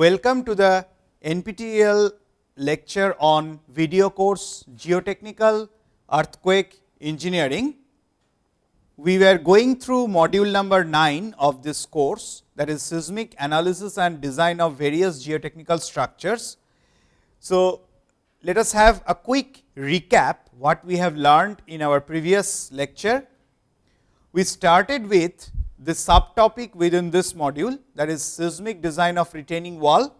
Welcome to the NPTEL lecture on video course Geotechnical Earthquake Engineering. We were going through module number 9 of this course that is seismic analysis and design of various geotechnical structures. So, let us have a quick recap what we have learned in our previous lecture. We started with the subtopic within this module that is seismic design of retaining wall.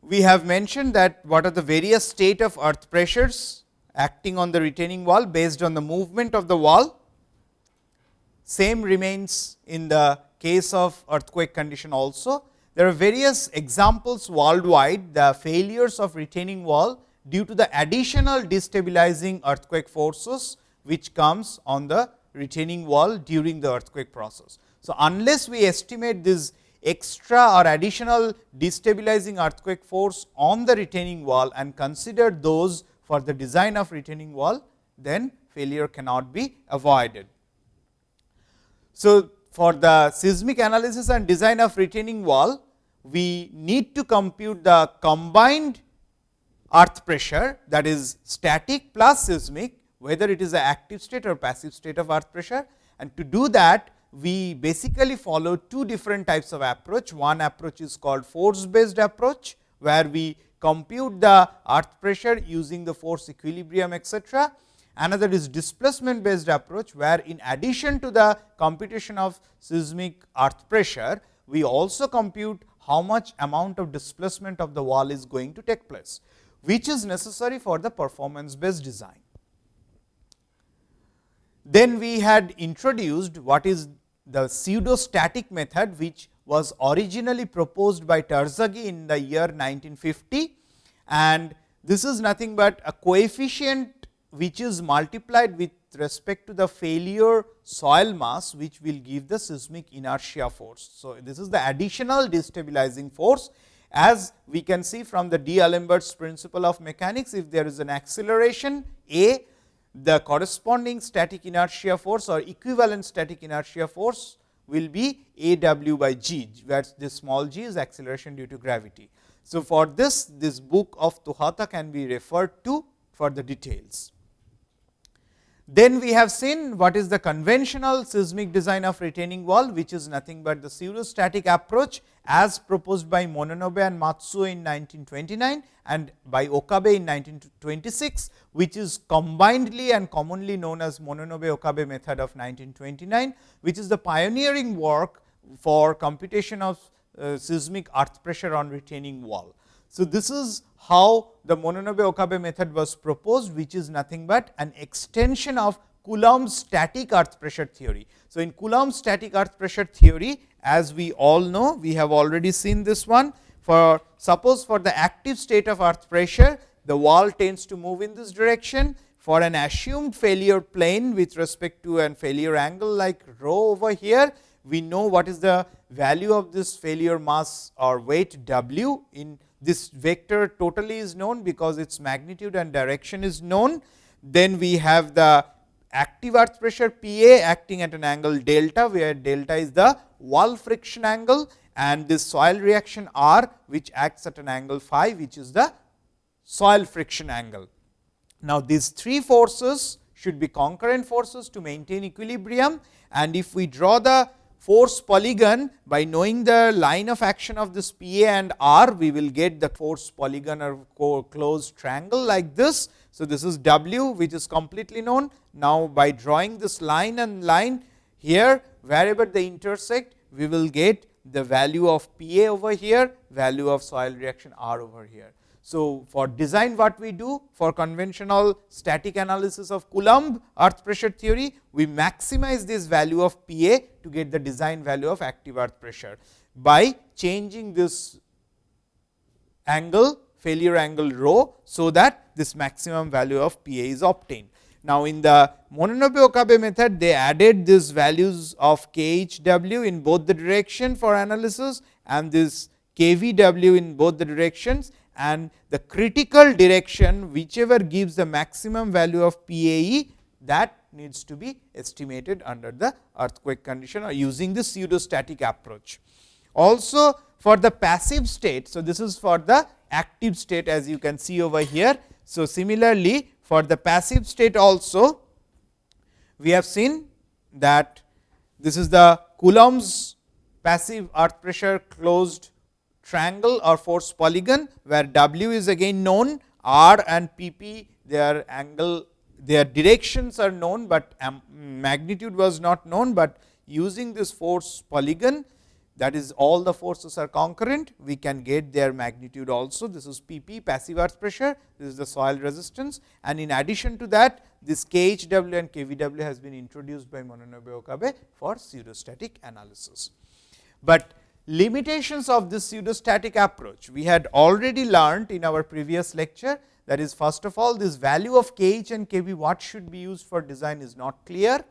We have mentioned that what are the various state of earth pressures acting on the retaining wall based on the movement of the wall. Same remains in the case of earthquake condition also. There are various examples worldwide the failures of retaining wall due to the additional destabilizing earthquake forces, which comes on the retaining wall during the earthquake process. So, unless we estimate this extra or additional destabilizing earthquake force on the retaining wall and consider those for the design of retaining wall, then failure cannot be avoided. So, for the seismic analysis and design of retaining wall, we need to compute the combined earth pressure that is static plus seismic whether it is a active state or passive state of earth pressure. And to do that, we basically follow two different types of approach. One approach is called force based approach, where we compute the earth pressure using the force equilibrium etcetera. Another is displacement based approach, where in addition to the computation of seismic earth pressure, we also compute how much amount of displacement of the wall is going to take place, which is necessary for the performance based design. Then we had introduced what is the pseudo static method, which was originally proposed by Terzaghi in the year 1950 and this is nothing but a coefficient which is multiplied with respect to the failure soil mass, which will give the seismic inertia force. So, this is the additional destabilizing force. As we can see from the D'Alembert's principle of mechanics, if there is an acceleration A the corresponding static inertia force or equivalent static inertia force will be a w by g, where this small g is acceleration due to gravity. So, for this, this book of Towhata can be referred to for the details. Then we have seen what is the conventional seismic design of retaining wall, which is nothing but the pseudostatic approach as proposed by Mononobe and Matsuo in 1929 and by Okabe in 1926, which is combinedly and commonly known as Mononobe Okabe method of 1929, which is the pioneering work for computation of uh, seismic earth pressure on retaining wall. So, this is how the Mononobe Okabe method was proposed, which is nothing but an extension of Coulomb's static earth pressure theory. So, in Coulomb's static earth pressure theory, as we all know, we have already seen this one. For suppose for the active state of earth pressure, the wall tends to move in this direction. For an assumed failure plane with respect to an failure angle like rho over here, we know what is the value of this failure mass or weight w in this vector totally is known because its magnitude and direction is known. Then we have the active earth pressure P A acting at an angle delta, where delta is the wall friction angle and this soil reaction R, which acts at an angle phi, which is the soil friction angle. Now, these three forces should be concurrent forces to maintain equilibrium and if we draw the force polygon by knowing the line of action of this P A and R, we will get the force polygon or closed triangle like this. So, this is W which is completely known. Now, by drawing this line and line here wherever they intersect, we will get the value of P A over here, value of soil reaction R over here. So, for design what we do for conventional static analysis of Coulomb earth pressure theory, we maximize this value of P A to get the design value of active earth pressure, by changing this angle failure angle rho. So, that this maximum value of P A is obtained. Now, in the Mononobe Okabe method, they added these values of k h w in both the direction for analysis and this k v w in both the directions and the critical direction whichever gives the maximum value of PAE that needs to be estimated under the earthquake condition or using the pseudostatic approach. Also for the passive state. So, this is for the active state as you can see over here. So, similarly for the passive state also we have seen that this is the Coulomb's passive earth pressure closed triangle or force polygon, where W is again known, R and P p their angle their directions are known, but um, magnitude was not known, but using this force polygon that is all the forces are concurrent, we can get their magnitude also. This is P p passive earth pressure, this is the soil resistance and in addition to that this KHW and KVW has been introduced by Mononobe Okabe for pseudostatic analysis. But limitations of this pseudostatic approach we had already learned in our previous lecture that is first of all this value of KH and KV what should be used for design is not clear.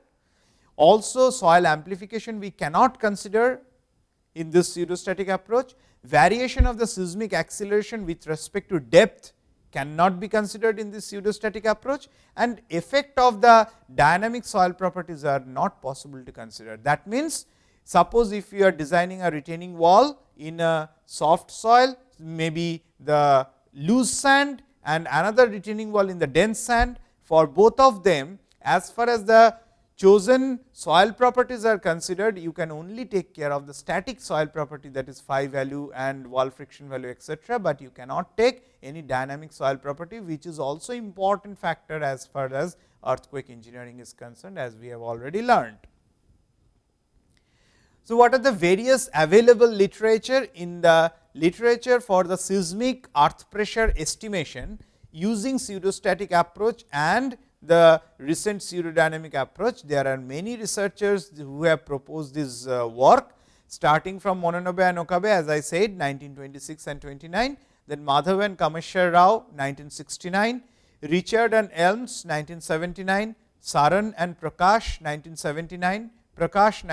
Also soil amplification we cannot consider in this pseudostatic approach. Variation of the seismic acceleration with respect to depth cannot be considered in this pseudostatic approach and effect of the dynamic soil properties are not possible to consider. That means, suppose if you are designing a retaining wall in a soft soil, maybe the loose sand and another retaining wall in the dense sand, for both of them as far as the chosen soil properties are considered, you can only take care of the static soil property that is phi value and wall friction value etcetera, but you cannot take any dynamic soil property, which is also important factor as far as earthquake engineering is concerned as we have already learned. So, what are the various available literature in the literature for the seismic earth pressure estimation using pseudostatic approach and the recent pseudodynamic approach. There are many researchers who have proposed this uh, work starting from Mononobe and Okabe as I said 1926 and 29, then Madhav and Rao 1969, Richard and Elms 1979, Saran and Prakash 1979, Prakash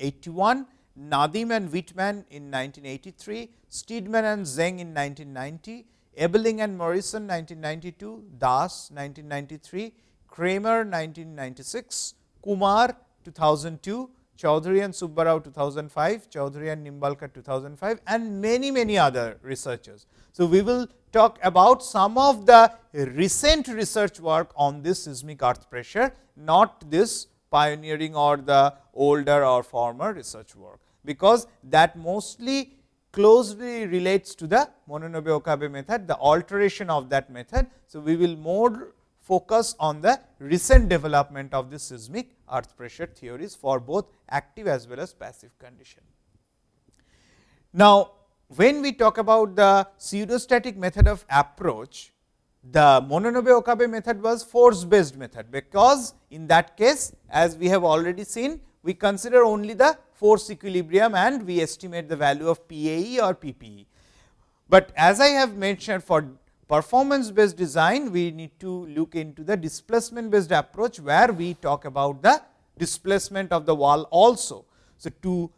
1981, Nadim and Whitman in 1983, Steedman and Zeng in 1990, Ebeling and Morrison 1992, Das 1993, Kramer 1996, Kumar 2002, Choudhury and Subbarao 2005, Choudhury and Nimbalkar 2005 and many many other researchers. So, we will talk about some of the recent research work on this seismic earth pressure, not this pioneering or the older or former research work, because that mostly closely relates to the Mononobe Okabe method, the alteration of that method. So, we will more focus on the recent development of the seismic earth pressure theories for both active as well as passive condition. Now, when we talk about the pseudostatic method of approach, the Mononobe Okabe method was force based method, because in that case as we have already seen we consider only the force equilibrium and we estimate the value of PAE or PPE. But as I have mentioned for performance based design, we need to look into the displacement based approach, where we talk about the displacement of the wall also. So, to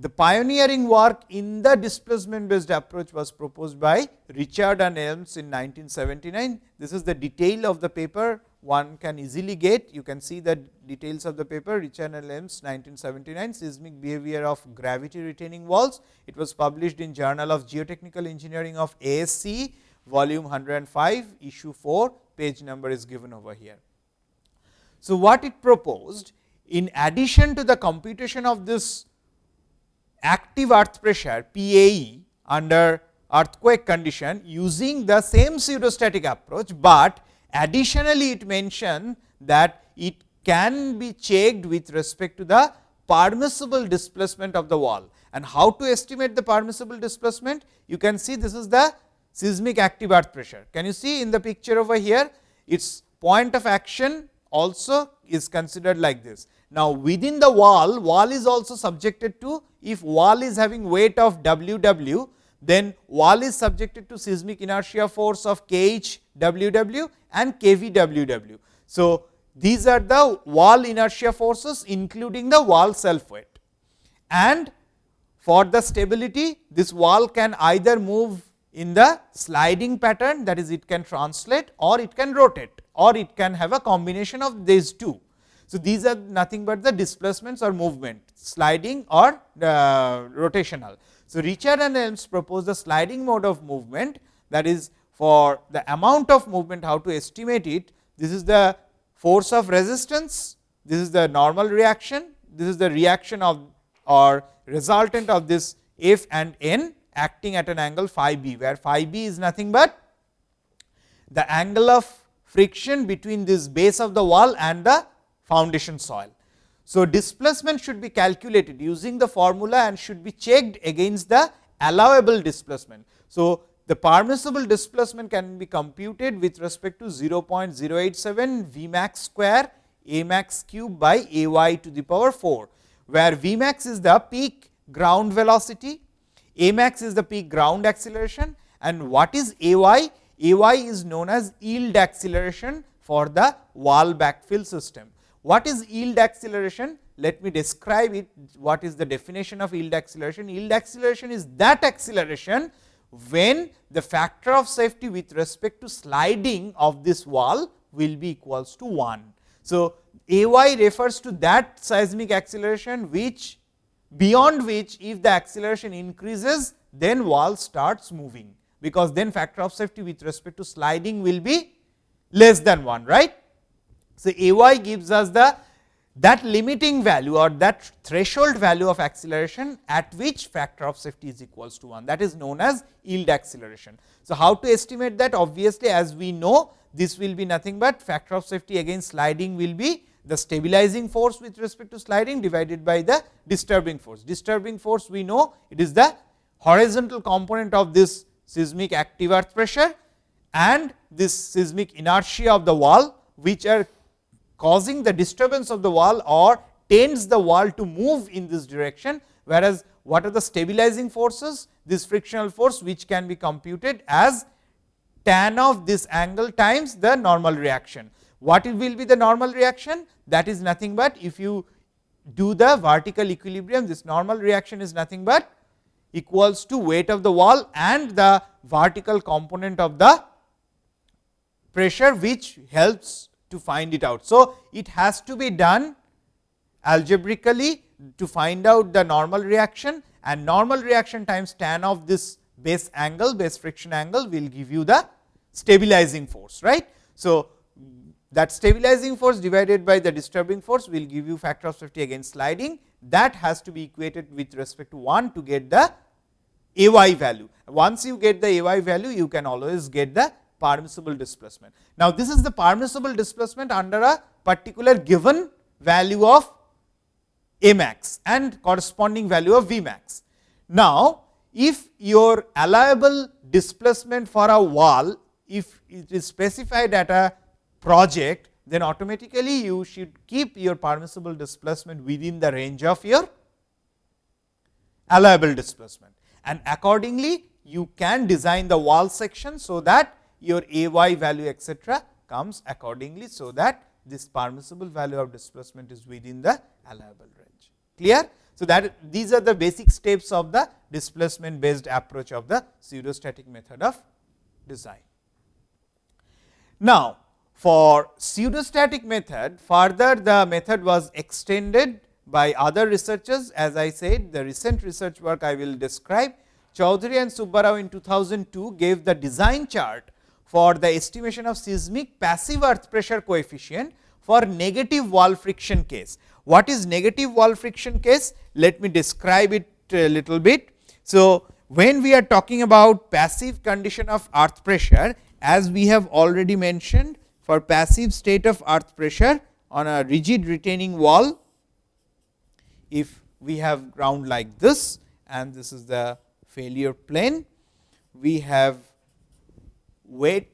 the pioneering work in the displacement based approach was proposed by Richard and Elms in 1979. This is the detail of the paper one can easily get. You can see the details of the paper Richard and Elms 1979 seismic behavior of gravity retaining walls. It was published in Journal of Geotechnical Engineering of ASCE volume 105 issue 4 page number is given over here. So, what it proposed in addition to the computation of this active earth pressure PAE under earthquake condition using the same pseudostatic approach, but additionally it mentioned that it can be checked with respect to the permissible displacement of the wall. And how to estimate the permissible displacement? You can see this is the seismic active earth pressure. Can you see in the picture over here? Its point of action also is considered like this. Now, within the wall, wall is also subjected to if wall is having weight of W w, then wall is subjected to seismic inertia force of K h W w and K v W w. So, these are the wall inertia forces including the wall self weight and for the stability this wall can either move in the sliding pattern that is it can translate or it can rotate or it can have a combination of these two. So, these are nothing but the displacements or movement sliding or uh, rotational. So, Richard and Elms propose the sliding mode of movement that is for the amount of movement how to estimate it. This is the force of resistance, this is the normal reaction, this is the reaction of or resultant of this F and N acting at an angle phi b, where phi b is nothing but the angle of friction between this base of the wall and the foundation soil. So, displacement should be calculated using the formula and should be checked against the allowable displacement. So, the permissible displacement can be computed with respect to 0.087 V max square A max cube by A y to the power 4, where V max is the peak ground velocity, A max is the peak ground acceleration and what is A y? A y is known as yield acceleration for the wall backfill system. What is yield acceleration? Let me describe it. What is the definition of yield acceleration? Yield acceleration is that acceleration when the factor of safety with respect to sliding of this wall will be equals to 1. So, A y refers to that seismic acceleration which beyond which if the acceleration increases then wall starts moving, because then factor of safety with respect to sliding will be less than 1 right. So, A y gives us the that limiting value or that threshold value of acceleration at which factor of safety is equals to 1 that is known as yield acceleration. So, how to estimate that obviously as we know this will be nothing but factor of safety against sliding will be the stabilizing force with respect to sliding divided by the disturbing force. Disturbing force we know it is the horizontal component of this seismic active earth pressure and this seismic inertia of the wall which are causing the disturbance of the wall or tends the wall to move in this direction, whereas what are the stabilizing forces? This frictional force which can be computed as tan of this angle times the normal reaction. What will be the normal reaction? That is nothing but if you do the vertical equilibrium, this normal reaction is nothing but equals to weight of the wall and the vertical component of the pressure which helps to find it out. So, it has to be done algebraically to find out the normal reaction and normal reaction times tan of this base angle base friction angle will give you the stabilizing force right. So, that stabilizing force divided by the disturbing force will give you factor of safety against sliding that has to be equated with respect to 1 to get the A y value. Once you get the A y value you can always get the permissible displacement. Now, this is the permissible displacement under a particular given value of A max and corresponding value of V max. Now, if your allowable displacement for a wall, if it is specified at a project, then automatically you should keep your permissible displacement within the range of your allowable displacement. And accordingly, you can design the wall section, so that your A y value etcetera comes accordingly. So, that this permissible value of displacement is within the allowable range clear. So, that these are the basic steps of the displacement based approach of the pseudostatic method of design. Now, for pseudostatic method further the method was extended by other researchers as I said the recent research work I will describe. Choudhury and Subbarao in 2002 gave the design chart for the estimation of seismic passive earth pressure coefficient for negative wall friction case. What is negative wall friction case? Let me describe it a little bit. So, when we are talking about passive condition of earth pressure, as we have already mentioned for passive state of earth pressure on a rigid retaining wall, if we have ground like this and this is the failure plane, we have weight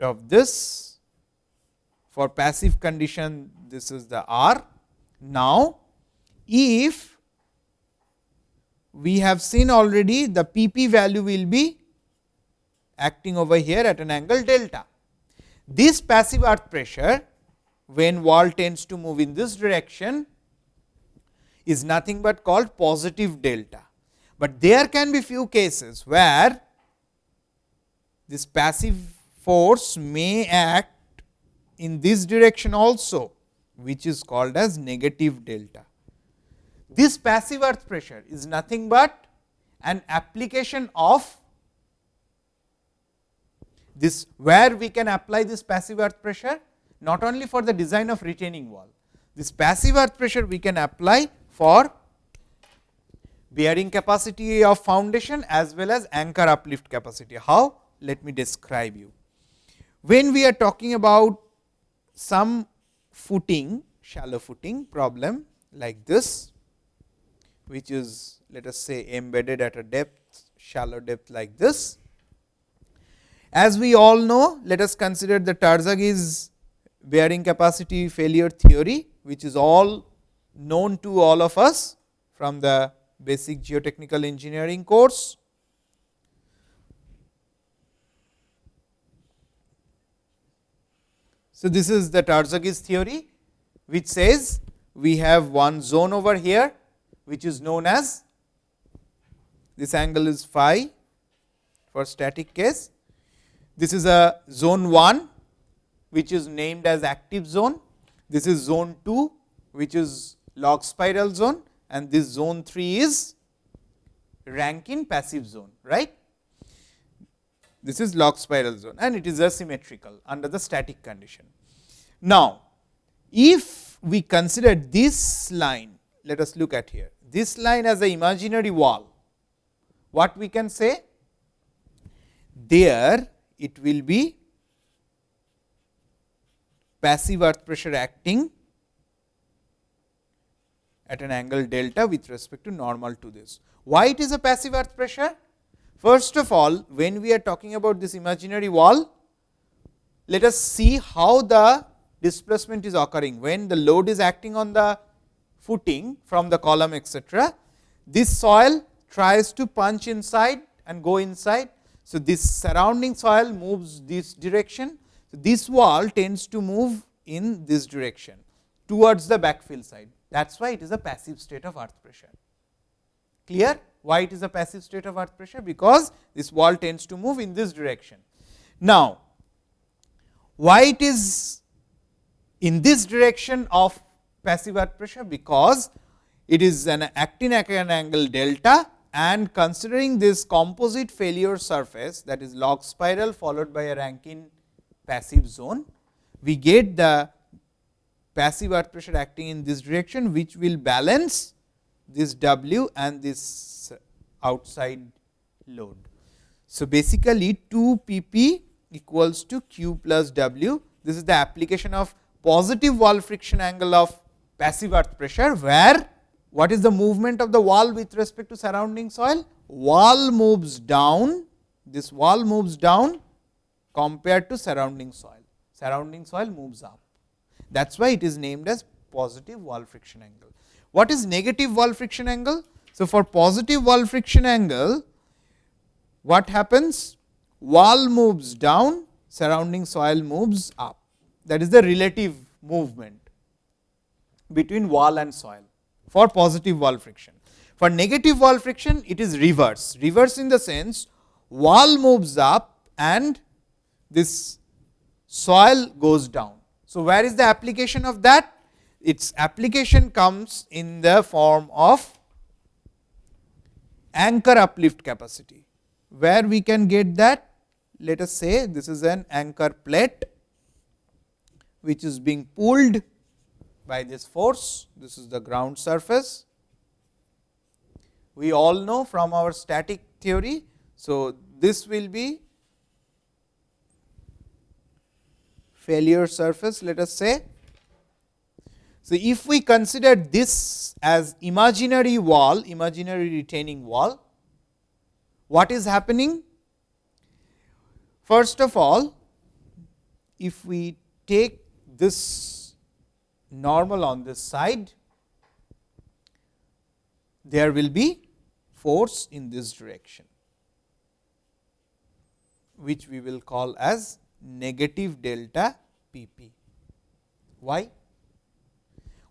of this for passive condition this is the R. Now, if we have seen already the P p value will be acting over here at an angle delta. This passive earth pressure when wall tends to move in this direction is nothing but called positive delta. But there can be few cases where this passive force may act in this direction also which is called as negative delta. This passive earth pressure is nothing but an application of this where we can apply this passive earth pressure not only for the design of retaining wall. This passive earth pressure we can apply for bearing capacity of foundation as well as anchor uplift capacity. How? Let me describe you. When we are talking about some footing, shallow footing problem like this, which is let us say embedded at a depth, shallow depth like this. As we all know, let us consider the Terzaghi's bearing capacity failure theory, which is all known to all of us from the basic geotechnical engineering course. So, this is the Terzaghi's theory, which says we have one zone over here, which is known as this angle is phi for static case. This is a zone 1, which is named as active zone. This is zone 2, which is log spiral zone and this zone 3 is Rankine passive zone, right. This is log spiral zone and it is asymmetrical under the static condition. Now, if we consider this line, let us look at here, this line as a imaginary wall, what we can say? There it will be passive earth pressure acting at an angle delta with respect to normal to this. Why it is a passive earth pressure? First of all, when we are talking about this imaginary wall, let us see how the displacement is occurring. When the load is acting on the footing from the column etcetera, this soil tries to punch inside and go inside. So, this surrounding soil moves this direction. So, this wall tends to move in this direction towards the backfill side. That is why it is a passive state of earth pressure. Clear why it is a passive state of earth pressure? Because this wall tends to move in this direction. Now, why it is in this direction of passive earth pressure? Because it is an actin at an angle delta and considering this composite failure surface that is log spiral followed by a Rankine passive zone, we get the passive earth pressure acting in this direction, which will balance this W and this outside load. So, basically 2 p p equals to q plus W. This is the application of positive wall friction angle of passive earth pressure, where what is the movement of the wall with respect to surrounding soil? Wall moves down, this wall moves down compared to surrounding soil, surrounding soil moves up. That is why it is named as positive wall friction angle. What is negative wall friction angle? So, for positive wall friction angle, what happens? Wall moves down, surrounding soil moves up. That is the relative movement between wall and soil for positive wall friction. For negative wall friction, it is reverse. Reverse in the sense, wall moves up and this soil goes down. So, where is the application of that? Its application comes in the form of anchor uplift capacity. Where we can get that? Let us say this is an anchor plate, which is being pulled by this force. This is the ground surface. We all know from our static theory. So, this will be failure surface let us say. So, if we consider this as imaginary wall, imaginary retaining wall, what is happening? First of all, if we take this normal on this side, there will be force in this direction, which we will call as negative delta P p. Why?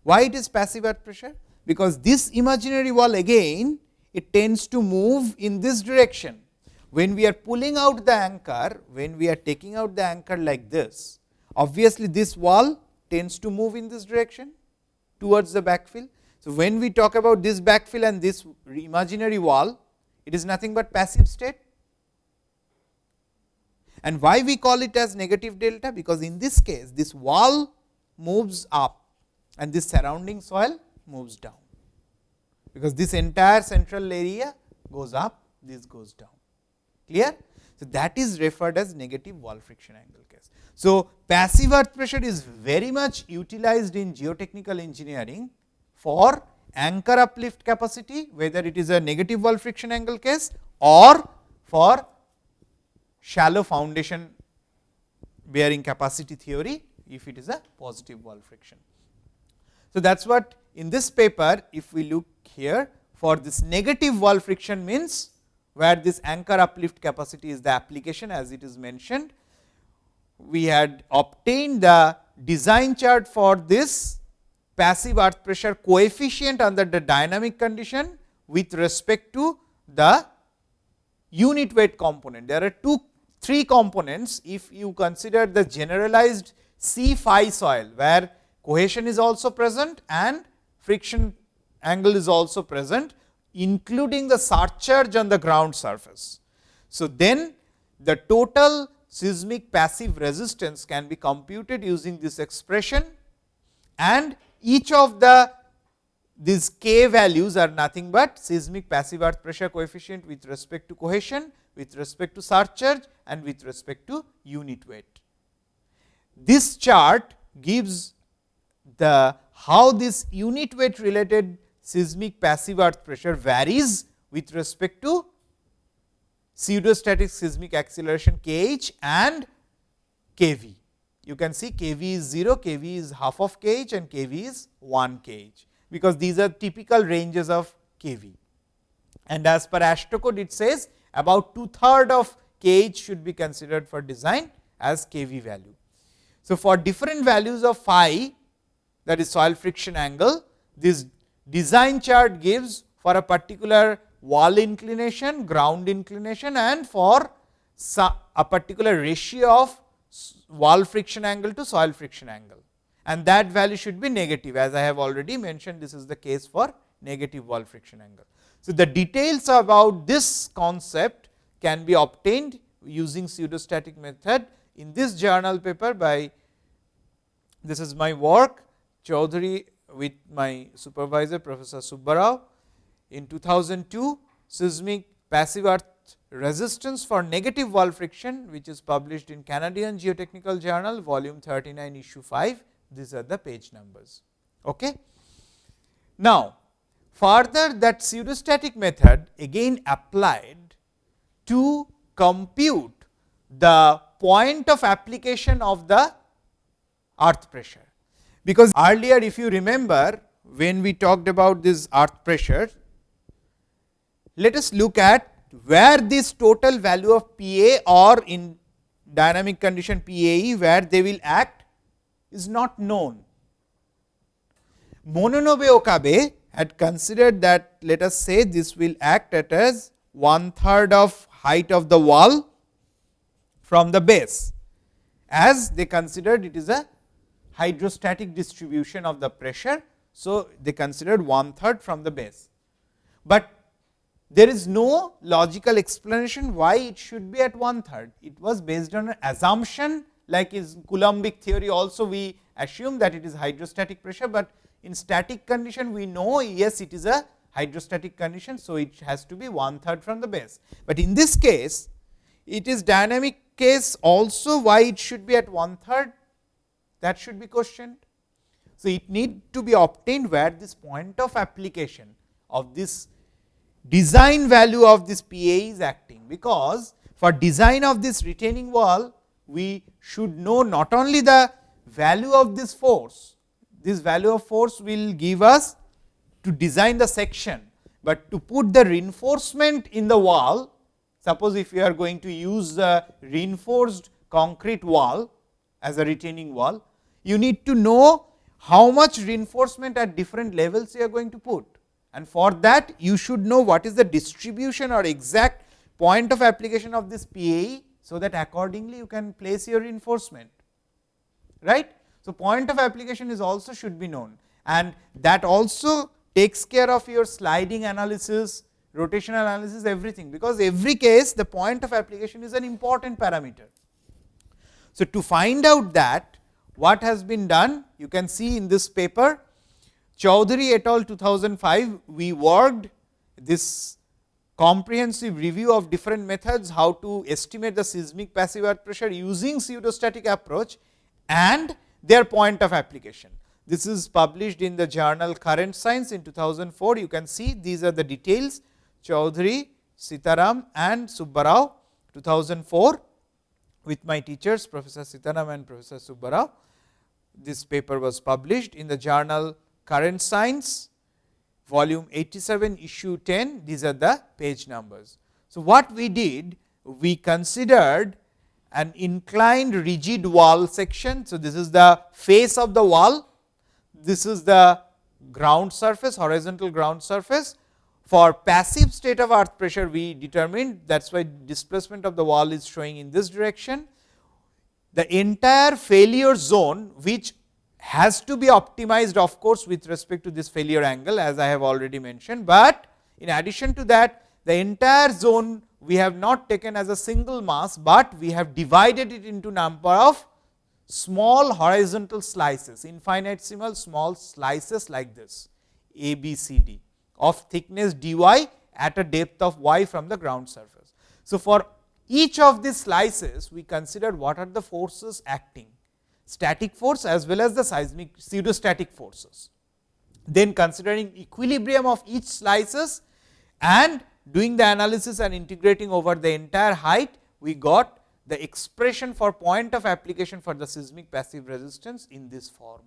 Why it is passive earth pressure? Because this imaginary wall again it tends to move in this direction. When we are pulling out the anchor, when we are taking out the anchor like this, obviously this wall tends to move in this direction towards the backfill. So, when we talk about this backfill and this imaginary wall, it is nothing but passive state. And why we call it as negative delta? Because in this case, this wall moves up and this surrounding soil moves down, because this entire central area goes up, this goes down. Clear? So, that is referred as negative wall friction angle case. So, passive earth pressure is very much utilized in geotechnical engineering for anchor uplift capacity, whether it is a negative wall friction angle case or for shallow foundation bearing capacity theory, if it is a positive wall friction. So, that is what in this paper, if we look here for this negative wall friction means where this anchor uplift capacity is the application as it is mentioned. We had obtained the design chart for this passive earth pressure coefficient under the dynamic condition with respect to the unit weight component. There are two, three components if you consider the generalized C phi soil, where cohesion is also present and friction angle is also present, including the surcharge on the ground surface. So, then the total seismic passive resistance can be computed using this expression and each of the these k values are nothing but seismic passive earth pressure coefficient with respect to cohesion, with respect to surcharge and with respect to unit weight. This chart gives the how this unit weight related seismic passive earth pressure varies with respect to pseudostatic seismic acceleration k h and k v you can see kV is 0, kV is half of kh and kV is 1 kh, because these are typical ranges of kV. And as per AASHTO code it says about two third of kh should be considered for design as kV value. So, for different values of phi that is soil friction angle, this design chart gives for a particular wall inclination, ground inclination and for a particular ratio of wall friction angle to soil friction angle and that value should be negative as I have already mentioned this is the case for negative wall friction angle. So, the details about this concept can be obtained using pseudostatic method in this journal paper by this is my work Choudhury with my supervisor Professor Subbarao in 2002 seismic passive earth resistance for negative wall friction which is published in Canadian Geotechnical Journal volume 39 issue 5 these are the page numbers. Okay. Now, further that pseudostatic method again applied to compute the point of application of the earth pressure. Because earlier if you remember when we talked about this earth pressure, let us look at where this total value of Pa or in dynamic condition PAE where they will act is not known. Mononobe Okabe had considered that let us say this will act at as one third of height of the wall from the base as they considered it is a hydrostatic distribution of the pressure. So, they considered one third from the base, but there is no logical explanation why it should be at one third. It was based on an assumption like is Coulombic theory also we assume that it is hydrostatic pressure, but in static condition we know yes it is a hydrostatic condition. So, it has to be one third from the base, but in this case it is dynamic case also why it should be at one third that should be questioned. So, it need to be obtained where this point of application of this design value of this PA is acting, because for design of this retaining wall, we should know not only the value of this force, this value of force will give us to design the section, but to put the reinforcement in the wall, suppose if you are going to use the reinforced concrete wall as a retaining wall, you need to know how much reinforcement at different levels you are going to put and for that you should know what is the distribution or exact point of application of this PAE. So, that accordingly you can place your reinforcement right. So, point of application is also should be known and that also takes care of your sliding analysis, rotational analysis everything, because every case the point of application is an important parameter. So, to find out that what has been done you can see in this paper Choudhury et al 2005 we worked this comprehensive review of different methods how to estimate the seismic passive earth pressure using pseudostatic approach and their point of application. This is published in the journal Current Science in 2004. You can see these are the details Choudhury, Sitharam and Subbarao 2004 with my teachers Professor Sitharam and Professor Subbarao. This paper was published in the journal Current Science volume 87 issue 10 these are the page numbers. So, what we did we considered an inclined rigid wall section. So, this is the face of the wall, this is the ground surface horizontal ground surface. For passive state of earth pressure we determined that is why displacement of the wall is showing in this direction. The entire failure zone which has to be optimized of course, with respect to this failure angle as I have already mentioned, but in addition to that the entire zone we have not taken as a single mass, but we have divided it into number of small horizontal slices, infinitesimal small slices like this A, B, C, D of thickness dy at a depth of y from the ground surface. So, for each of these slices we considered what are the forces acting static force as well as the seismic pseudostatic forces. Then considering equilibrium of each slices and doing the analysis and integrating over the entire height, we got the expression for point of application for the seismic passive resistance in this form,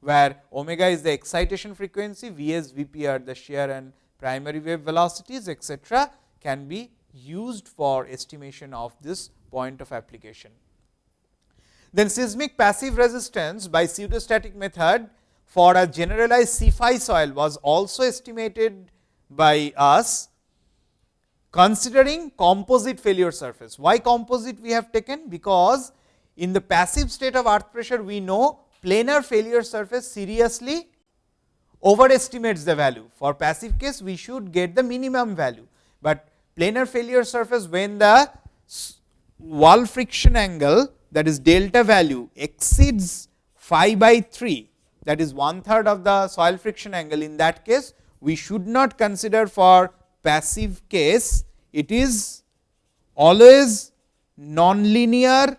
where omega is the excitation frequency, Vs, Vp are the shear and primary wave velocities etcetera can be used for estimation of this point of application. Then seismic passive resistance by pseudostatic method for a generalized C phi soil was also estimated by us considering composite failure surface. Why composite we have taken? Because in the passive state of earth pressure we know planar failure surface seriously overestimates the value. For passive case we should get the minimum value, but planar failure surface when the wall friction angle that is delta value exceeds phi by 3 that is one third of the soil friction angle in that case we should not consider for passive case it is always nonlinear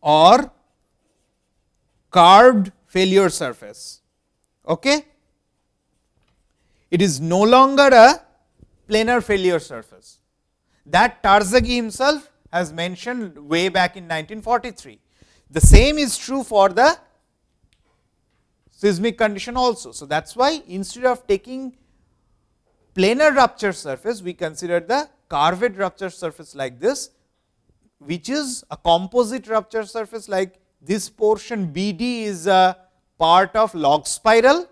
or curved failure surface. Okay? It is no longer a planar failure surface that Terzaghi himself has mentioned way back in 1943. The same is true for the seismic condition also. So, that is why instead of taking planar rupture surface, we consider the curved rupture surface like this, which is a composite rupture surface like this portion B d is a part of log spiral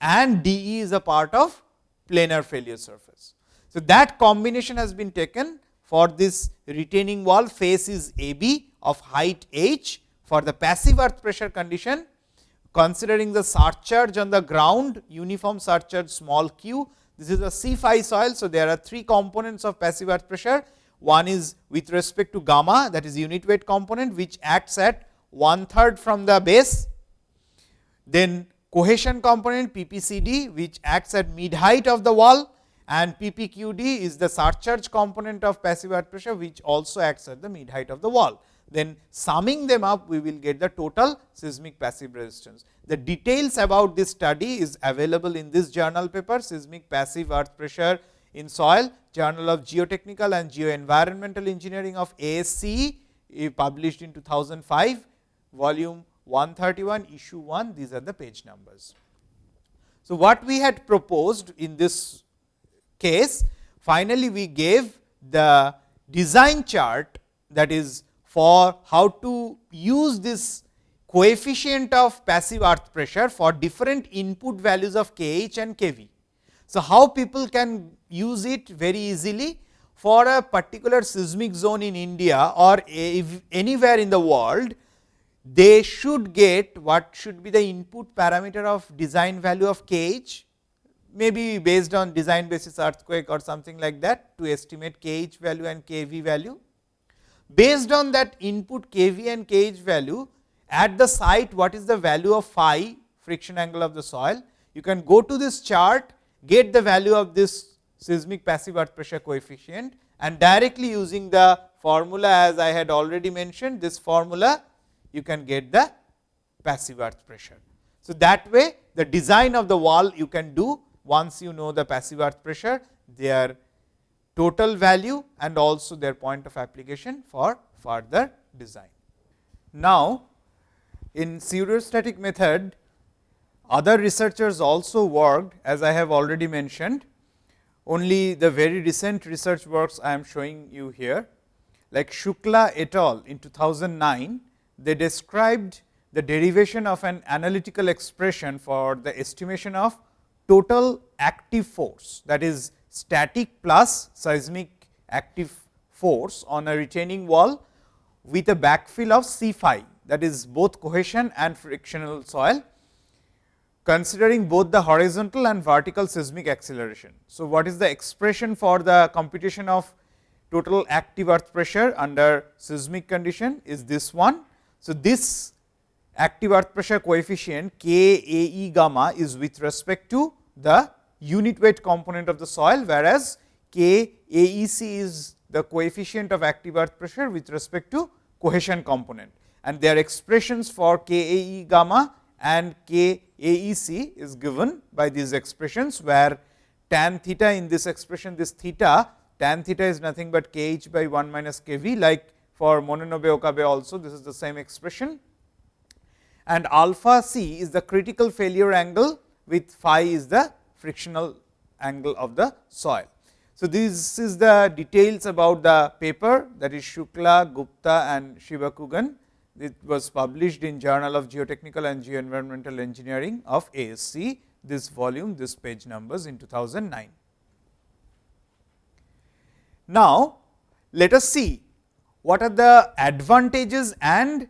and D e is a part of planar failure surface. So, that combination has been taken for this retaining wall face is A b of height h for the passive earth pressure condition considering the surcharge on the ground uniform surcharge small q. This is a C phi soil. So, there are three components of passive earth pressure. One is with respect to gamma that is unit weight component which acts at one third from the base. Then cohesion component PPCD which acts at mid height of the wall and PPQD is the surcharge component of passive earth pressure which also acts at the mid height of the wall. Then summing them up we will get the total seismic passive resistance. The details about this study is available in this journal paper seismic passive earth pressure in soil journal of geotechnical and geoenvironmental engineering of ASCE eh, published in 2005 volume 131 issue 1 these are the page numbers. So, what we had proposed in this case finally, we gave the design chart that is for how to use this coefficient of passive earth pressure for different input values of K h and K v. So, how people can use it very easily for a particular seismic zone in India or anywhere in the world, they should get what should be the input parameter of design value of K h maybe based on design basis earthquake or something like that to estimate kh value and kv value. Based on that input kv and kh value at the site what is the value of phi friction angle of the soil. You can go to this chart get the value of this seismic passive earth pressure coefficient and directly using the formula as I had already mentioned this formula you can get the passive earth pressure. So, that way the design of the wall you can do once you know the passive earth pressure their total value and also their point of application for further design. Now, in pseudostatic method other researchers also worked as I have already mentioned. Only the very recent research works I am showing you here like Shukla et al. in 2009 they described the derivation of an analytical expression for the estimation of total active force that is static plus seismic active force on a retaining wall with a backfill of C phi that is both cohesion and frictional soil considering both the horizontal and vertical seismic acceleration. So, what is the expression for the computation of total active earth pressure under seismic condition is this one. So, this active earth pressure coefficient K A E gamma is with respect to the unit weight component of the soil, whereas K A E C is the coefficient of active earth pressure with respect to cohesion component and their expressions for K A E gamma and K A E C is given by these expressions, where tan theta in this expression this theta tan theta is nothing but k h by 1 minus k v like for Mononobe Okabe also this is the same expression and alpha c is the critical failure angle with phi is the frictional angle of the soil. So, this is the details about the paper that is Shukla, Gupta and Sivakugan. It was published in Journal of Geotechnical and Geoenvironmental Engineering of ASCE, this volume, this page numbers in 2009. Now, let us see what are the advantages and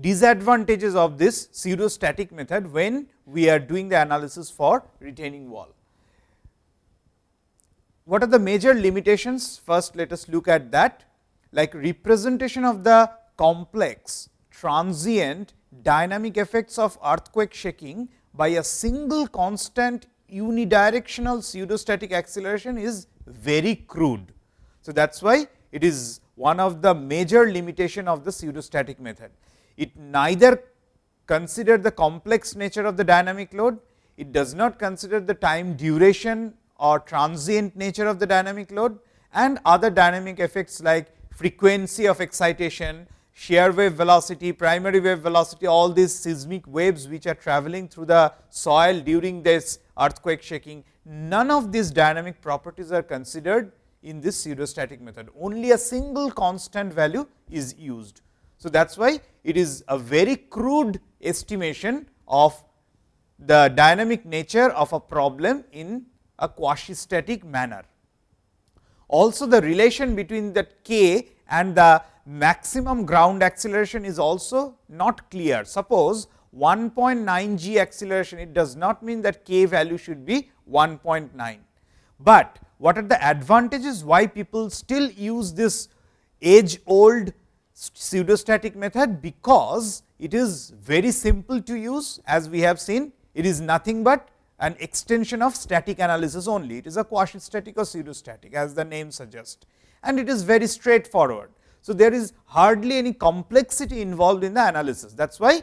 disadvantages of this pseudostatic method when we are doing the analysis for retaining wall. What are the major limitations? First, let us look at that like representation of the complex transient dynamic effects of earthquake shaking by a single constant unidirectional pseudostatic acceleration is very crude. So, that is why it is one of the major limitation of the pseudostatic method. It neither consider the complex nature of the dynamic load, it does not consider the time duration or transient nature of the dynamic load and other dynamic effects like frequency of excitation, shear wave velocity, primary wave velocity, all these seismic waves which are traveling through the soil during this earthquake shaking. None of these dynamic properties are considered in this pseudostatic method, only a single constant value is used. So, that is why it is a very crude estimation of the dynamic nature of a problem in a quasi static manner. Also the relation between that k and the maximum ground acceleration is also not clear. Suppose 1.9 g acceleration, it does not mean that k value should be 1.9, but what are the advantages why people still use this age old pseudostatic method? Because it is very simple to use as we have seen, it is nothing but an extension of static analysis only. It is a quasi static or pseudostatic as the name suggests and it is very straightforward. So, there is hardly any complexity involved in the analysis. That is why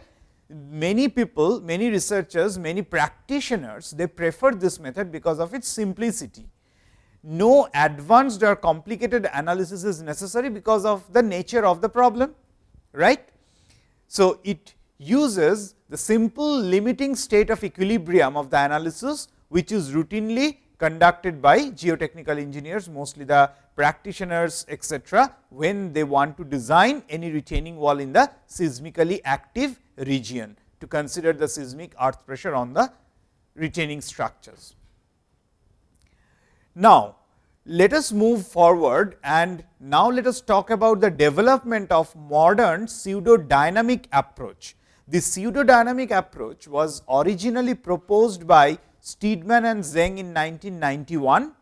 many people, many researchers, many practitioners, they prefer this method because of its simplicity. No advanced or complicated analysis is necessary because of the nature of the problem, right. So, it uses the simple limiting state of equilibrium of the analysis, which is routinely conducted by geotechnical engineers, mostly the practitioners etc., when they want to design any retaining wall in the seismically active region to consider the seismic earth pressure on the retaining structures. Now, let us move forward and now let us talk about the development of modern pseudo dynamic approach. The pseudo dynamic approach was originally proposed by Steedman and Zeng in 1991,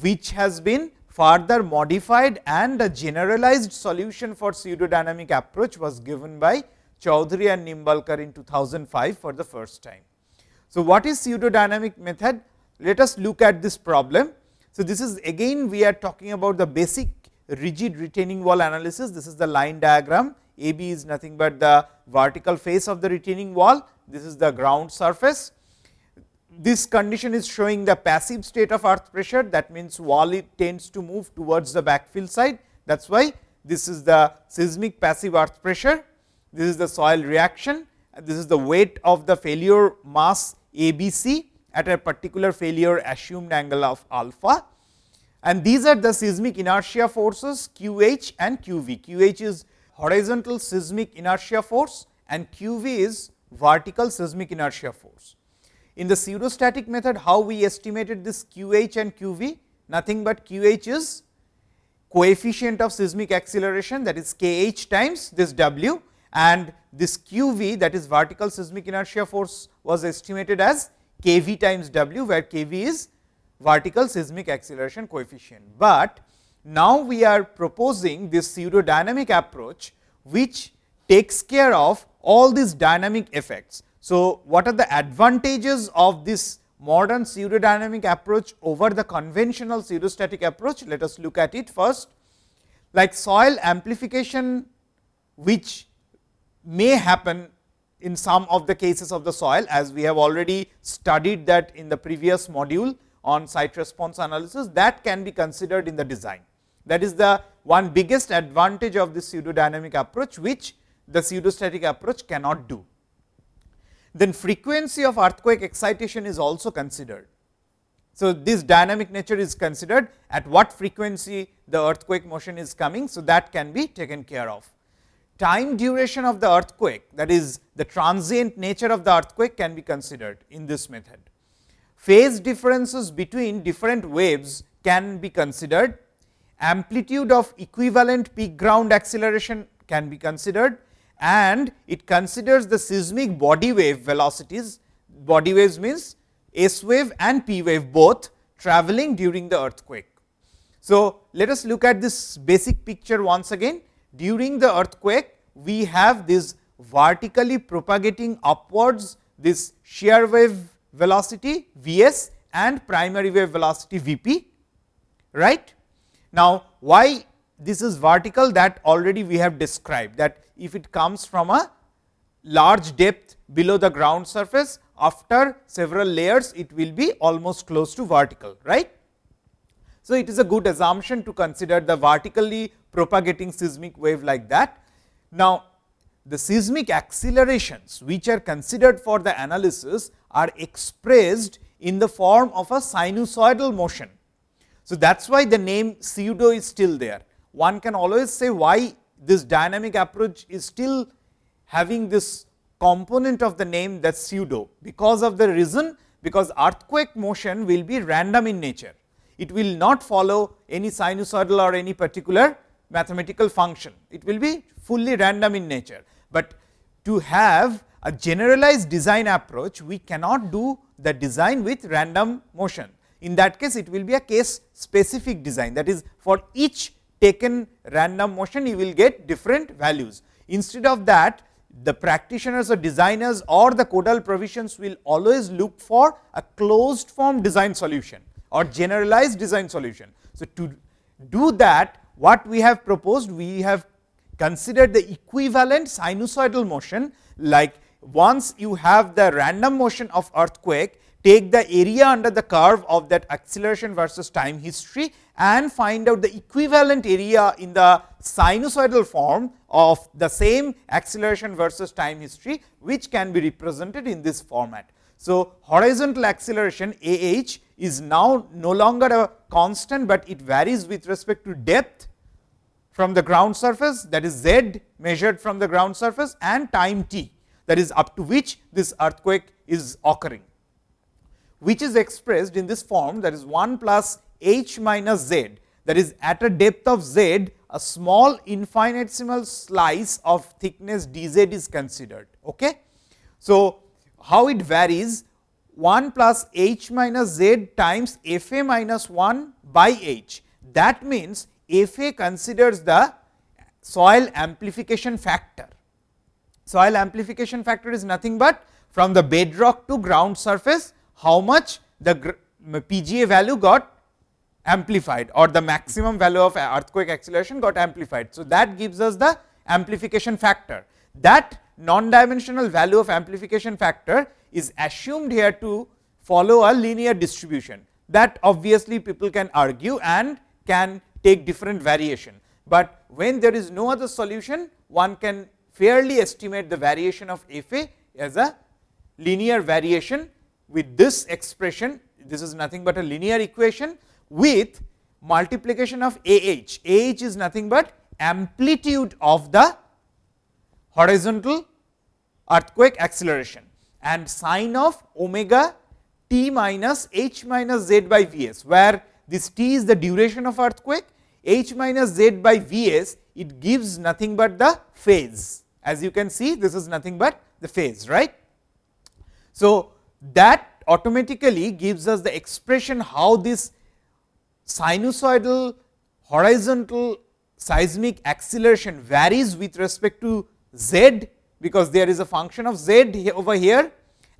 which has been further modified and a generalized solution for pseudodynamic approach was given by Choudhury and Nimbalkar in 2005 for the first time. So, what is pseudodynamic method? Let us look at this problem. So, this is again we are talking about the basic rigid retaining wall analysis. This is the line diagram. A B is nothing but the vertical face of the retaining wall. This is the ground surface. This condition is showing the passive state of earth pressure. That means, wall it tends to move towards the backfill side. That is why this is the seismic passive earth pressure. This is the soil reaction. This is the weight of the failure mass A B C at a particular failure assumed angle of alpha and these are the seismic inertia forces QH and QV. QH is horizontal seismic inertia force and QV is vertical seismic inertia force. In the pseudostatic method, how we estimated this QH and QV? Nothing but QH is coefficient of seismic acceleration that is kh times this W and this QV that is vertical seismic inertia force was estimated as kV times W, where kV is vertical seismic acceleration coefficient. But now we are proposing this pseudodynamic approach, which takes care of all these dynamic effects. So, what are the advantages of this modern pseudodynamic approach over the conventional pseudostatic approach? Let us look at it first. Like soil amplification, which may happen in some of the cases of the soil, as we have already studied that in the previous module on site response analysis that can be considered in the design. That is the one biggest advantage of this pseudodynamic approach, which the pseudostatic approach cannot do. Then frequency of earthquake excitation is also considered. So, this dynamic nature is considered at what frequency the earthquake motion is coming. So, that can be taken care of. Time duration of the earthquake that is the transient nature of the earthquake can be considered in this method phase differences between different waves can be considered, amplitude of equivalent peak ground acceleration can be considered and it considers the seismic body wave velocities. Body waves means S wave and P wave both traveling during the earthquake. So, let us look at this basic picture once again. During the earthquake, we have this vertically propagating upwards this shear wave velocity V s and primary wave velocity V p. Right? Now, why this is vertical that already we have described that if it comes from a large depth below the ground surface after several layers it will be almost close to vertical. right? So, it is a good assumption to consider the vertically propagating seismic wave like that. Now, the seismic accelerations which are considered for the analysis are expressed in the form of a sinusoidal motion. So, that is why the name pseudo is still there. One can always say why this dynamic approach is still having this component of the name that pseudo, because of the reason because earthquake motion will be random in nature. It will not follow any sinusoidal or any particular mathematical function. It will be fully random in nature, but to have a generalized design approach, we cannot do the design with random motion. In that case, it will be a case specific design that is for each taken random motion, you will get different values. Instead of that, the practitioners or designers or the codal provisions will always look for a closed form design solution or generalized design solution. So, to do that what we have proposed, we have considered the equivalent sinusoidal motion like once you have the random motion of earthquake, take the area under the curve of that acceleration versus time history and find out the equivalent area in the sinusoidal form of the same acceleration versus time history, which can be represented in this format. So, horizontal acceleration A h is now no longer a constant, but it varies with respect to depth from the ground surface that is z measured from the ground surface and time t that is up to which this earthquake is occurring, which is expressed in this form that is 1 plus h minus z that is at a depth of z a small infinitesimal slice of thickness d z is considered. Okay. So, how it varies 1 plus h minus z times f a minus 1 by h. That means, f a considers the soil amplification factor. Soil amplification factor is nothing but from the bedrock to ground surface, how much the PGA value got amplified or the maximum value of earthquake acceleration got amplified. So, that gives us the amplification factor. That non-dimensional value of amplification factor is assumed here to follow a linear distribution that obviously people can argue and can take different variation. But when there is no other solution one can fairly estimate the variation of f a as a linear variation with this expression this is nothing but a linear equation with multiplication of ah. a h. a h is nothing but amplitude of the horizontal earthquake acceleration and sine of omega t minus h minus z by v s, where this t is the duration of earthquake, h minus z by v s it gives nothing but the phase. As you can see this is nothing but the phase right. So, that automatically gives us the expression how this sinusoidal horizontal seismic acceleration varies with respect to z, because there is a function of z over here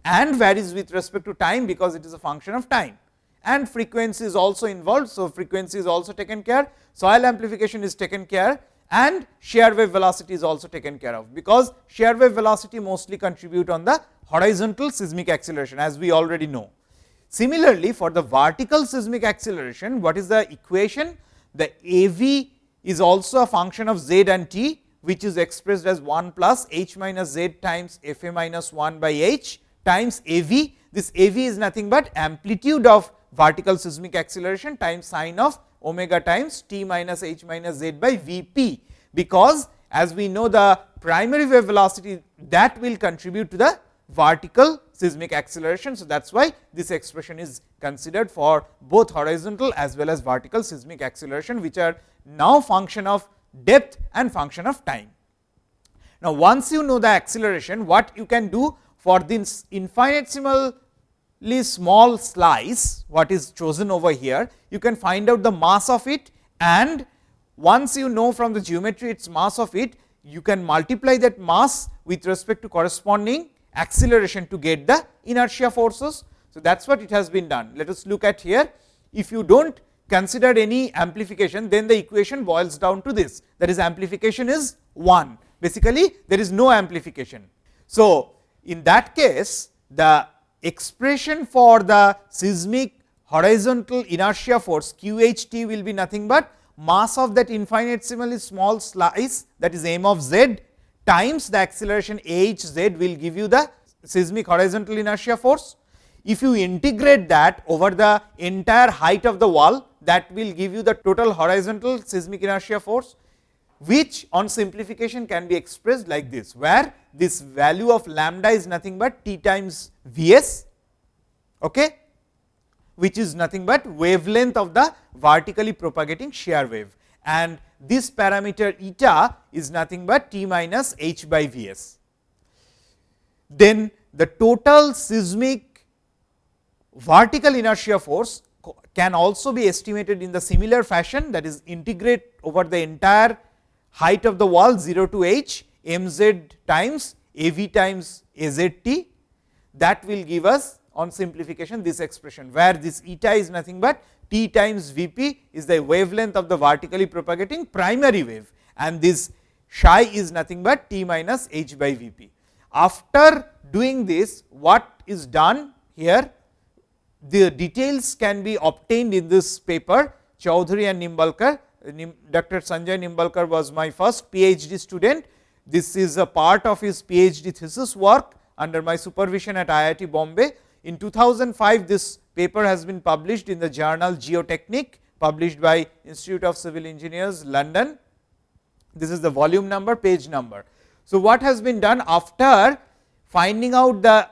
and varies with respect to time, because it is a function of time and frequency is also involved. So, frequency is also taken care, soil amplification is taken care and shear wave velocity is also taken care of, because shear wave velocity mostly contribute on the horizontal seismic acceleration as we already know. Similarly, for the vertical seismic acceleration, what is the equation? The A v is also a function of z and t, which is expressed as 1 plus h minus z times f a minus 1 by h times A v. This A v is nothing but amplitude of vertical seismic acceleration times sine of omega times t minus h minus z by v p, because as we know the primary wave velocity that will contribute to the vertical seismic acceleration. So, that is why this expression is considered for both horizontal as well as vertical seismic acceleration, which are now function of depth and function of time. Now, once you know the acceleration, what you can do for this infinitesimally small slice, what is chosen over here, you can find out the mass of it and once you know from the geometry its mass of it, you can multiply that mass with respect to corresponding acceleration to get the inertia forces. So, that is what it has been done. Let us look at here. If you do not consider any amplification, then the equation boils down to this that is amplification is 1. Basically, there is no amplification. So, in that case the expression for the seismic horizontal inertia force q h t will be nothing but mass of that infinitesimally small slice that is m of z times the acceleration h z will give you the seismic horizontal inertia force. If you integrate that over the entire height of the wall that will give you the total horizontal seismic inertia force, which on simplification can be expressed like this, where this value of lambda is nothing but t times V s, okay, which is nothing but wavelength of the vertically propagating shear wave and this parameter eta is nothing but t minus h by V s. Then the total seismic vertical inertia force can also be estimated in the similar fashion that is integrate over the entire height of the wall 0 to h m z times a v times a z t that will give us on simplification this expression, where this eta is nothing but t times V p is the wavelength of the vertically propagating primary wave and this psi is nothing but t minus h by V p. After doing this what is done here the details can be obtained in this paper Choudhury and Nimbalkar. Dr. Sanjay Nimbalkar was my first PhD student. This is a part of his PhD thesis work under my supervision at IIT Bombay. In 2005, this paper has been published in the journal Geotechnique published by Institute of Civil Engineers London. This is the volume number page number. So, what has been done after finding out the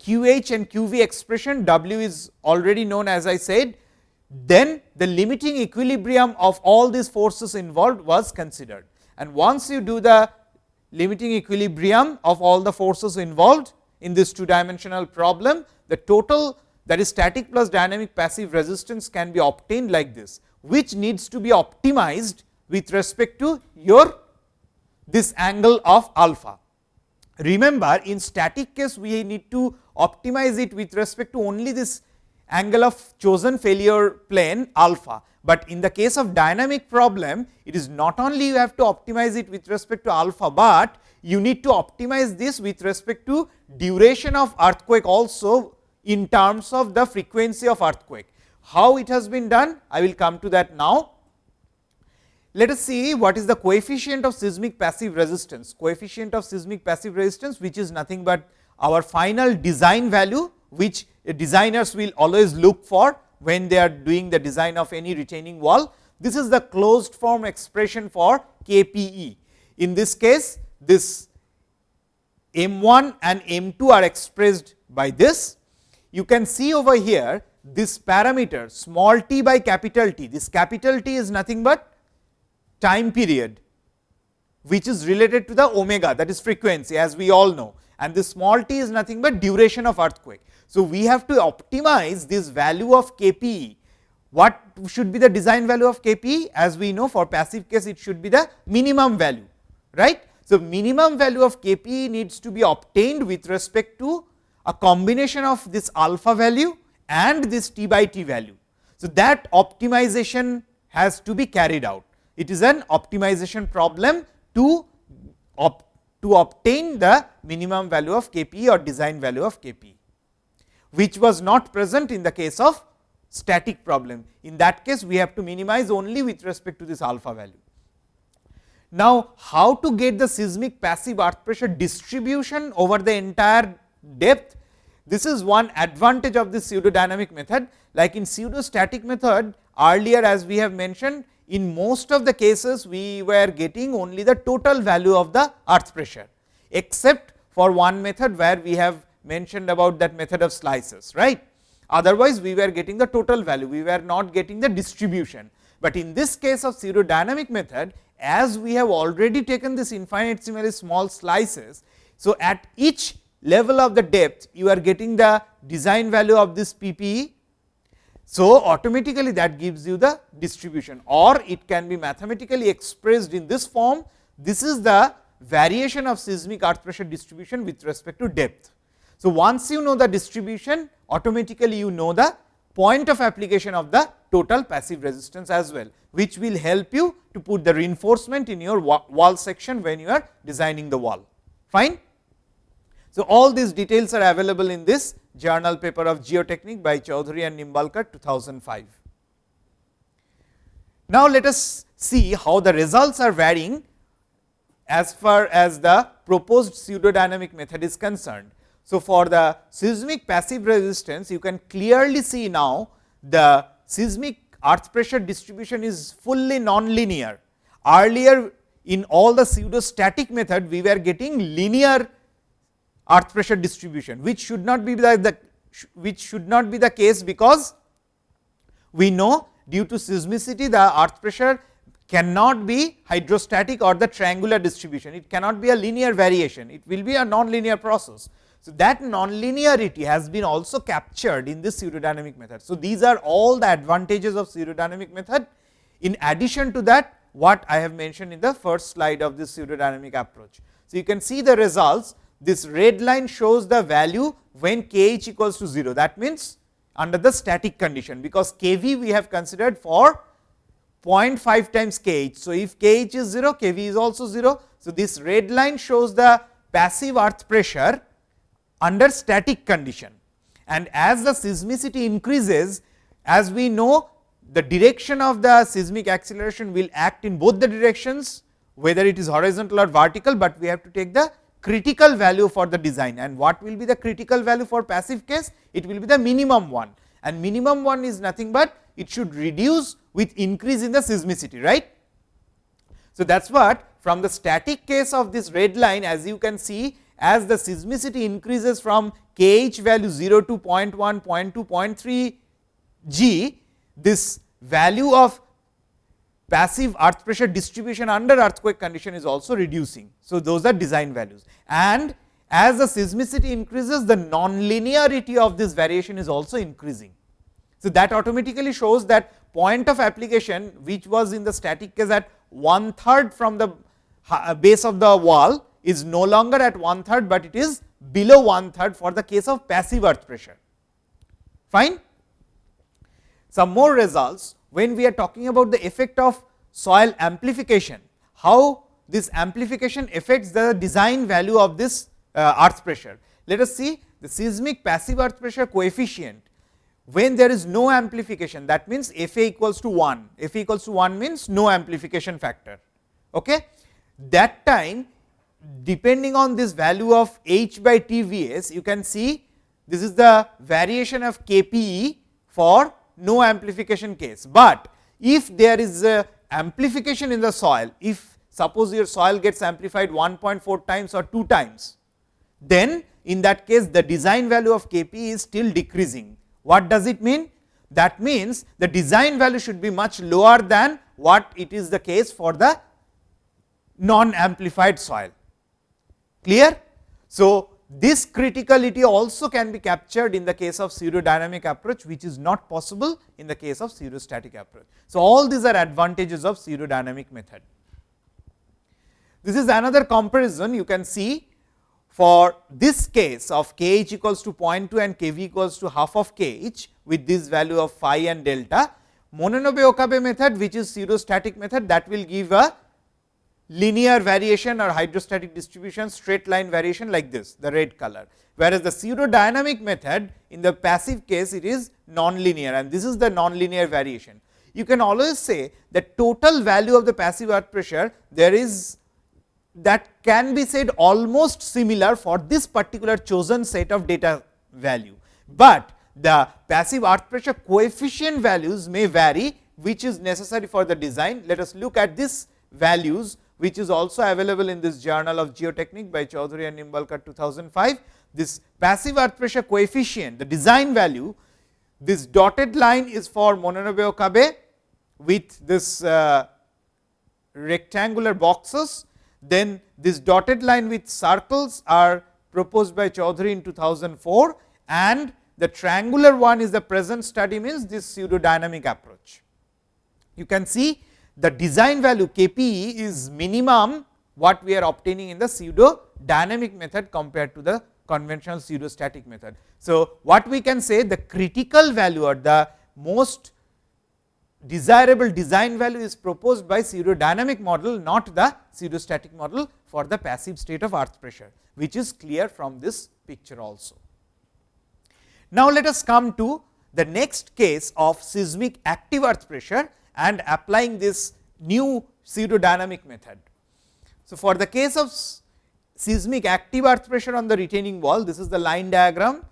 QH and QV expression W is already known as I said, then the limiting equilibrium of all these forces involved was considered. And once you do the limiting equilibrium of all the forces involved in this two dimensional problem, the total that is static plus dynamic passive resistance can be obtained like this, which needs to be optimized with respect to your this angle of alpha. Remember in static case we need to optimize it with respect to only this angle of chosen failure plane alpha, but in the case of dynamic problem it is not only you have to optimize it with respect to alpha, but you need to optimize this with respect to duration of earthquake also in terms of the frequency of earthquake. How it has been done I will come to that now. Let us see what is the coefficient of seismic passive resistance, coefficient of seismic passive resistance which is nothing but our final design value which designers will always look for when they are doing the design of any retaining wall. This is the closed form expression for KPE. In this case, this M 1 and M 2 are expressed by this. You can see over here this parameter small t by capital T, this capital T is nothing but time period, which is related to the omega that is frequency as we all know and this small t is nothing but duration of earthquake. So, we have to optimize this value of Kp. What should be the design value of Kp? As we know for passive case it should be the minimum value, right. So, minimum value of Kp needs to be obtained with respect to a combination of this alpha value and this t by t value. So, that optimization has to be carried out. It is an optimization problem to to obtain the minimum value of Kp or design value of Kp which was not present in the case of static problem. In that case, we have to minimize only with respect to this alpha value. Now, how to get the seismic passive earth pressure distribution over the entire depth? This is one advantage of this pseudo dynamic method. Like in pseudo static method, earlier as we have mentioned, in most of the cases we were getting only the total value of the earth pressure, except for one method where we have mentioned about that method of slices, right. Otherwise, we were getting the total value, we were not getting the distribution. But in this case of pseudo dynamic method, as we have already taken this infinitesimally small slices. So, at each level of the depth, you are getting the design value of this PPE. So, automatically that gives you the distribution or it can be mathematically expressed in this form. This is the variation of seismic earth pressure distribution with respect to depth. So, once you know the distribution automatically you know the point of application of the total passive resistance as well, which will help you to put the reinforcement in your wall section when you are designing the wall. Fine. So, all these details are available in this journal paper of geotechnique by Choudhury and Nimbalkar 2005. Now, let us see how the results are varying as far as the proposed pseudodynamic method is concerned. So, for the seismic passive resistance you can clearly see now the seismic earth pressure distribution is fully non-linear. Earlier in all the pseudo static method we were getting linear earth pressure distribution, which should not be the, the which should not be the case because we know due to seismicity the earth pressure cannot be hydrostatic or the triangular distribution, it cannot be a linear variation, it will be a non-linear process. So, that non-linearity has been also captured in this pseudodynamic method. So, these are all the advantages of pseudodynamic method. In addition to that, what I have mentioned in the first slide of this pseudodynamic approach. So, you can see the results, this red line shows the value when kh equals to 0. That means, under the static condition, because kV we have considered for 0.5 times kh. So, if kh is 0, kV is also 0. So, this red line shows the passive earth pressure under static condition and as the seismicity increases as we know the direction of the seismic acceleration will act in both the directions whether it is horizontal or vertical, but we have to take the critical value for the design. And what will be the critical value for passive case? It will be the minimum one. And minimum one is nothing but it should reduce with increase in the seismicity right. So, that is what from the static case of this red line as you can see as the seismicity increases from kh value 0 to 0 0.1, 0 0.2, 0.3 g, this value of passive earth pressure distribution under earthquake condition is also reducing. So, those are design values and as the seismicity increases the non-linearity of this variation is also increasing. So, that automatically shows that point of application which was in the static case at one third from the uh, base of the wall is no longer at one third, but it is below one third for the case of passive earth pressure. Fine. Some more results when we are talking about the effect of soil amplification, how this amplification affects the design value of this uh, earth pressure. Let us see the seismic passive earth pressure coefficient when there is no amplification that means F A equals to 1, F A equals to 1 means no amplification factor. Okay. That time depending on this value of h by T V s you can see this is the variation of K P E for no amplification case, but if there is a amplification in the soil, if suppose your soil gets amplified 1.4 times or 2 times, then in that case the design value of K P is still decreasing. What does it mean? That means the design value should be much lower than what it is the case for the non amplified soil. Clear? So, this criticality also can be captured in the case of pseudo dynamic approach, which is not possible in the case of pseudo static approach. So, all these are advantages of pseudo dynamic method. This is another comparison you can see for this case of k h equals to 0.2 and k v equals to half of k h with this value of phi and delta. Mononobe Okabe method which is pseudo static method that will give a linear variation or hydrostatic distribution straight line variation like this the red color. Whereas, the pseudo dynamic method in the passive case it is non-linear and this is the non-linear variation. You can always say the total value of the passive earth pressure there is that can be said almost similar for this particular chosen set of data value, but the passive earth pressure coefficient values may vary which is necessary for the design. Let us look at this values which is also available in this journal of geotechnique by Choudhury and Nimbalkar 2005. This passive earth pressure coefficient, the design value, this dotted line is for Mononobe Okabe with this uh, rectangular boxes. Then this dotted line with circles are proposed by Choudhury in 2004 and the triangular one is the present study means this pseudo dynamic approach. You can see the design value K p e is minimum what we are obtaining in the pseudo dynamic method compared to the conventional pseudo static method. So, what we can say the critical value or the most desirable design value is proposed by pseudo dynamic model not the pseudo static model for the passive state of earth pressure which is clear from this picture also. Now, let us come to the next case of seismic active earth pressure and applying this new pseudo dynamic method. So, for the case of seismic active earth pressure on the retaining wall, this is the line diagram,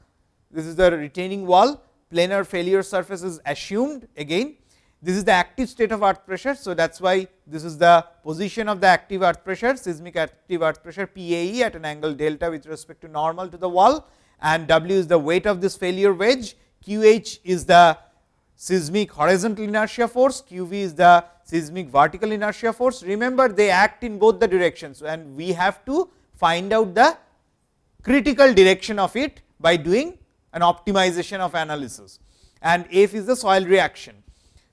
this is the retaining wall, planar failure surface is assumed again. This is the active state of earth pressure. So, that is why this is the position of the active earth pressure, seismic active earth pressure PAE at an angle delta with respect to normal to the wall and W is the weight of this failure wedge, QH is the seismic horizontal inertia force, QV is the seismic vertical inertia force. Remember they act in both the directions and we have to find out the critical direction of it by doing an optimization of analysis and F is the soil reaction.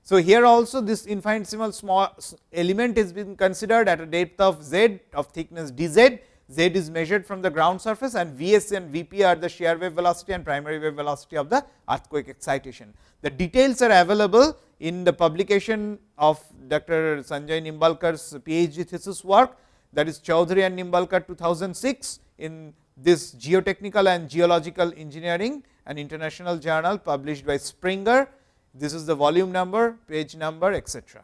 So, here also this infinitesimal small element is being considered at a depth of z of thickness dz z is measured from the ground surface and Vs and Vp are the shear wave velocity and primary wave velocity of the earthquake excitation. The details are available in the publication of Dr. Sanjay Nimbalkar's PhD thesis work that is Choudhury and Nimbalkar 2006 in this geotechnical and geological engineering an international journal published by Springer. This is the volume number, page number etc.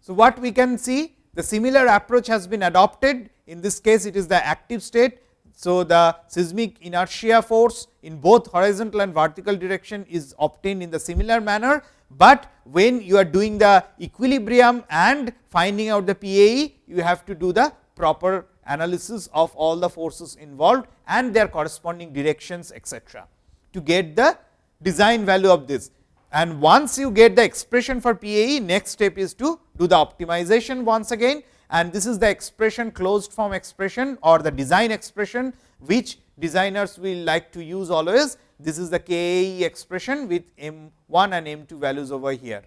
So, what we can see the similar approach has been adopted. In this case it is the active state. So, the seismic inertia force in both horizontal and vertical direction is obtained in the similar manner, but when you are doing the equilibrium and finding out the PAE, you have to do the proper analysis of all the forces involved and their corresponding directions etcetera, to get the design value of this. And once you get the expression for PAE, next step is to do the optimization once again and this is the expression closed form expression or the design expression, which designers will like to use always. This is the KAE expression with M 1 and M 2 values over here.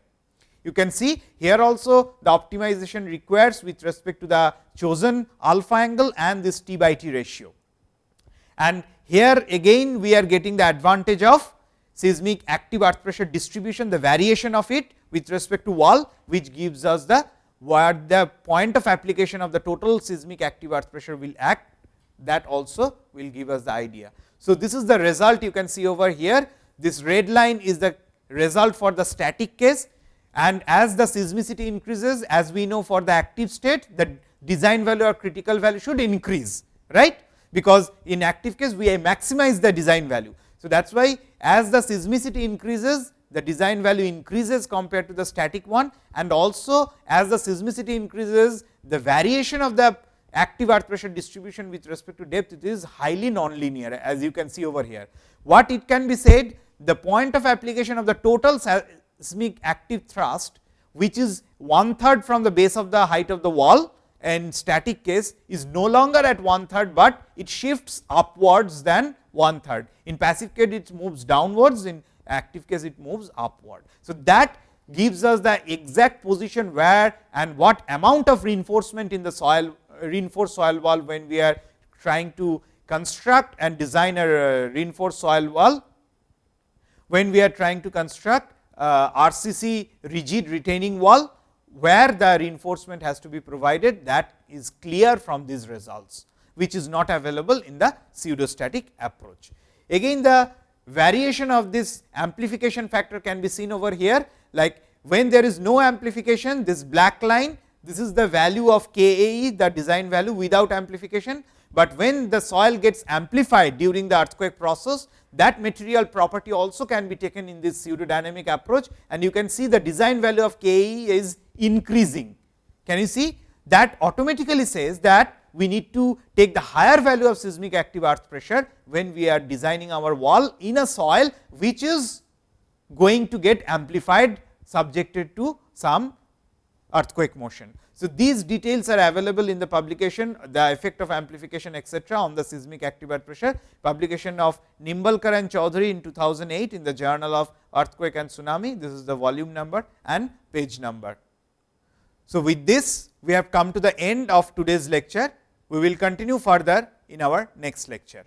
You can see here also the optimization requires with respect to the chosen alpha angle and this T by T ratio. And here again we are getting the advantage of seismic active earth pressure distribution, the variation of it with respect to wall, which gives us the what the point of application of the total seismic active earth pressure will act that also will give us the idea. So, this is the result you can see over here. This red line is the result for the static case and as the seismicity increases as we know for the active state the design value or critical value should increase right because in active case we maximize the design value. So, that is why as the seismicity increases the design value increases compared to the static one and also as the seismicity increases the variation of the active earth pressure distribution with respect to depth it is highly nonlinear as you can see over here. What it can be said the point of application of the total seismic active thrust which is one third from the base of the height of the wall and static case is no longer at one third, but it shifts upwards than one third. In passive case it moves downwards, in active case it moves upward. So, that gives us the exact position where and what amount of reinforcement in the soil reinforced soil wall when we are trying to construct and design a uh, reinforced soil wall. When we are trying to construct uh, RCC rigid retaining wall, where the reinforcement has to be provided that is clear from these results, which is not available in the pseudostatic approach. Again the variation of this amplification factor can be seen over here like when there is no amplification this black line this is the value of KAE the design value without amplification, but when the soil gets amplified during the earthquake process that material property also can be taken in this pseudodynamic approach and you can see the design value of KAE is increasing. Can you see that automatically says that we need to take the higher value of seismic active earth pressure when we are designing our wall in a soil which is going to get amplified subjected to some earthquake motion. So, these details are available in the publication the effect of amplification etcetera on the seismic active earth pressure publication of Nimbalkar and Choudhury in 2008 in the journal of earthquake and tsunami this is the volume number and page number. So, with this we have come to the end of today's lecture we will continue further in our next lecture.